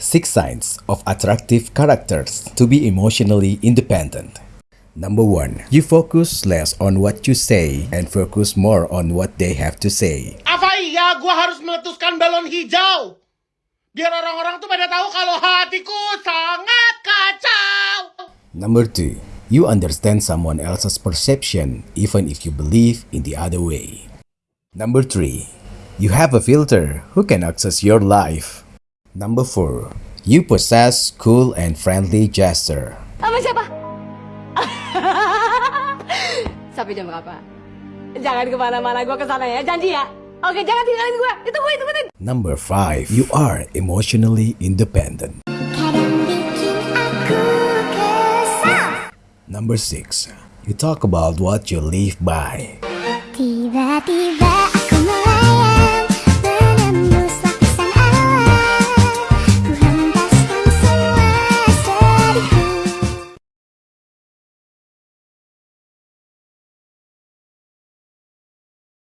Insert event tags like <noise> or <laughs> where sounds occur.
Six signs of attractive characters to be emotionally independent. Number one, you focus less on what you say and focus more on what they have to say. Apa iya gua harus meletuskan balon hijau? Biar orang-orang tuh pada tahu kalau hatiku sangat kacau. Number two, you understand someone else's perception even if you believe in the other way. Number three, you have a filter who can access your life. Number four, you possess cool and friendly gesture. Sama siapa? <laughs> Sampai jam berapa? Jangan kemana-mana, gue kesana ya, janji ya. Oke, jangan tinggalin gue. Itu gue, itu gue. Number five, you are emotionally independent. Kadang bikin aku kesal Number six, you talk about what you live by. Tiba-tiba